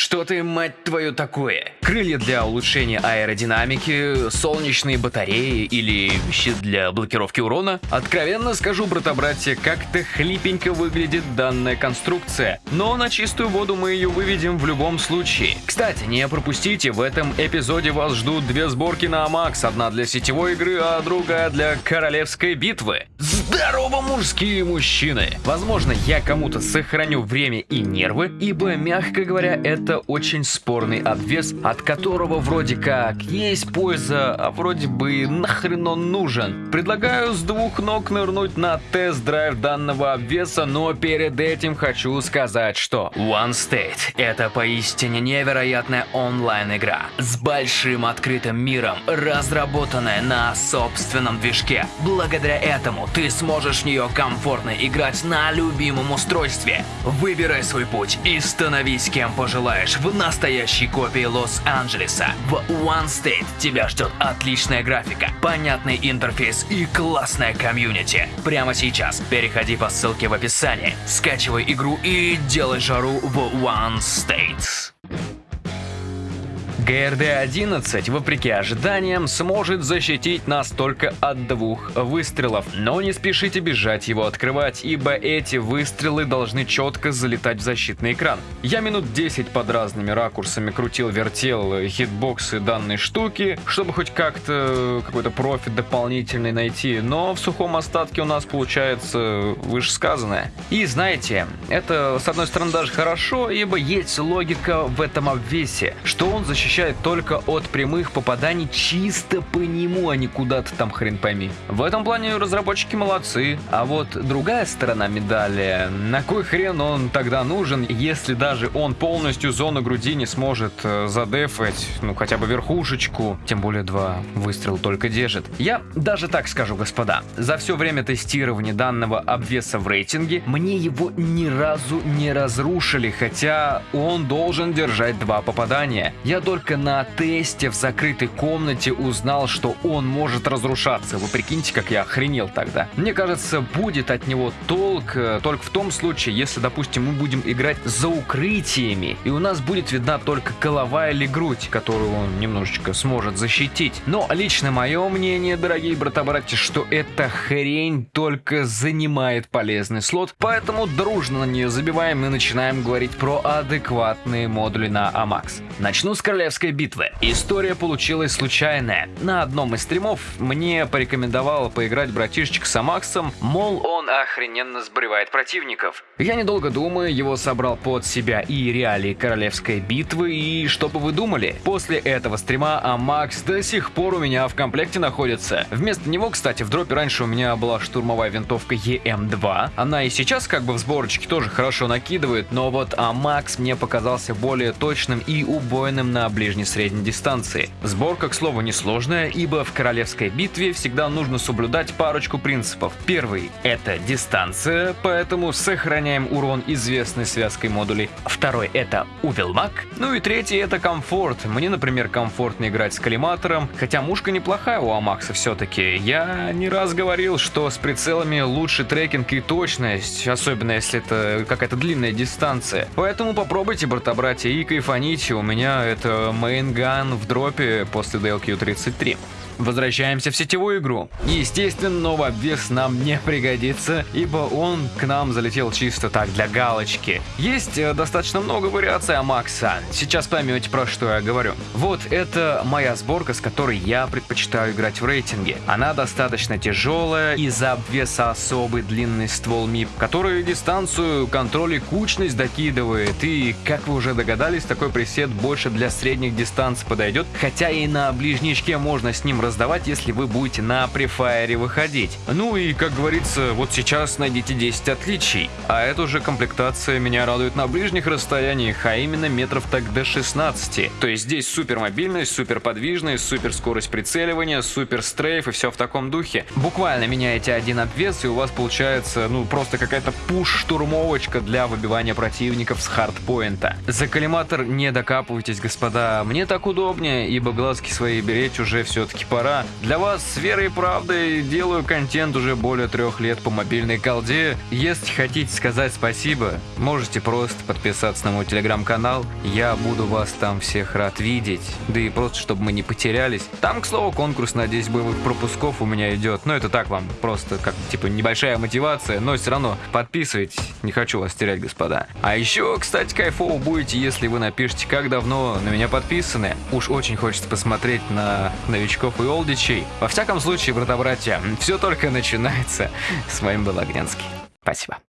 Что ты, мать твою, такое? Крылья для улучшения аэродинамики, солнечные батареи или щит для блокировки урона? Откровенно скажу, брата-братья, как-то хлипенько выглядит данная конструкция. Но на чистую воду мы ее выведем в любом случае. Кстати, не пропустите, в этом эпизоде вас ждут две сборки на Амакс. Одна для сетевой игры, а другая для королевской битвы. Здорово, мужские мужчины! Возможно, я кому-то сохраню время и нервы, ибо, мягко говоря, это очень спорный обвес, от которого вроде как есть польза, а вроде бы нахрен он нужен. Предлагаю с двух ног нырнуть на тест-драйв данного обвеса, но перед этим хочу сказать, что One State — это поистине невероятная онлайн-игра с большим открытым миром, разработанная на собственном движке. Благодаря этому ты сможешь в нее комфортно играть на любимом устройстве. Выбирай свой путь и становись кем пожелаешь в настоящей копии Лос-Анджелеса. В One State тебя ждет отличная графика, понятный интерфейс и классная комьюнити. Прямо сейчас переходи по ссылке в описании, скачивай игру и делай жару в One State. ГРД-11, вопреки ожиданиям, сможет защитить нас только от двух выстрелов. Но не спешите бежать его открывать, ибо эти выстрелы должны четко залетать в защитный экран. Я минут 10 под разными ракурсами крутил-вертел хитбоксы данной штуки, чтобы хоть как-то какой-то профит дополнительный найти, но в сухом остатке у нас получается вышесказанное. И знаете, это с одной стороны даже хорошо, ибо есть логика в этом обвесе, что он защищает защищает только от прямых попаданий чисто по нему, а не куда-то там хрен пойми. В этом плане разработчики молодцы. А вот другая сторона медали, на кой хрен он тогда нужен, если даже он полностью зону груди не сможет э, задефать, ну хотя бы верхушечку, тем более два выстрела только держит. Я даже так скажу, господа, за все время тестирования данного обвеса в рейтинге, мне его ни разу не разрушили, хотя он должен держать два попадания. Я только только на тесте в закрытой комнате узнал, что он может разрушаться. Вы прикиньте, как я охренел тогда. Мне кажется, будет от него толк э, только в том случае, если, допустим, мы будем играть за укрытиями, и у нас будет видна только голова или грудь, которую он немножечко сможет защитить. Но лично мое мнение, дорогие брата-братья, что эта хрень только занимает полезный слот, поэтому дружно на нее забиваем и начинаем говорить про адекватные модули на Амакс. Начну с королевского Королевской битвы. История получилась случайная. На одном из стримов мне порекомендовал поиграть братишечек с Амаксом, мол, он охрененно сбривает противников. Я недолго думаю, его собрал под себя и реалии Королевской битвы, и что бы вы думали? После этого стрима Амакс до сих пор у меня в комплекте находится. Вместо него, кстати, в дропе раньше у меня была штурмовая винтовка EM2. Она и сейчас как бы в сборочке тоже хорошо накидывает, но вот Амакс мне показался более точным и убойным на ближней-средней дистанции. Сборка, к слову, несложная, ибо в королевской битве всегда нужно соблюдать парочку принципов. Первый — это дистанция, поэтому сохраняем урон известной связкой модулей. Второй — это увелмак. Ну и третий — это комфорт. Мне, например, комфортно играть с коллиматором, хотя мушка неплохая у Амакса все-таки. Я не раз говорил, что с прицелами лучше трекинг и точность, особенно если это какая-то длинная дистанция. Поэтому попробуйте, брата-братья, и кайфаните. У меня это мейнган в дропе после DLQ-33. Возвращаемся в сетевую игру. Естественно, новый обвес нам не пригодится, ибо он к нам залетел чисто так, для галочки. Есть э, достаточно много вариаций Амакса. Сейчас поймете, про что я говорю. Вот это моя сборка, с которой я предпочитаю играть в рейтинге. Она достаточно тяжелая, из-за обвеса особый длинный ствол МИП, который дистанцию, контроль и кучность докидывает. И, как вы уже догадались, такой пресет больше для средних дистанций подойдет, хотя и на ближничке можно с ним разобраться раздавать, если вы будете на префайре выходить. Ну и, как говорится, вот сейчас найдите 10 отличий. А эта уже комплектация меня радует на ближних расстояниях, а именно метров так до 16. То есть здесь супер мобильность, супер подвижность, супер скорость прицеливания, супер стрейф и все в таком духе. Буквально меняете один обвес и у вас получается, ну, просто какая-то пуш-штурмовочка для выбивания противников с хардпоинта. За коллиматор не докапывайтесь, господа. Мне так удобнее, ибо глазки свои беречь уже все-таки пора. Для вас с верой и правдой делаю контент уже более трех лет по мобильной колде. Если хотите сказать спасибо, можете просто подписаться на мой телеграм-канал. Я буду вас там всех рад видеть. Да и просто, чтобы мы не потерялись. Там, к слову, конкурс на 10 боевых пропусков у меня идет. Но это так вам, просто как типа небольшая мотивация, но все равно подписывайтесь. Не хочу вас терять, господа. А еще, кстати, кайфово будете, если вы напишите, как давно на меня подписаны. Уж очень хочется посмотреть на новичков и олдичей. Во всяком случае, брата-братья, все только начинается. С вами был Огненский. Спасибо.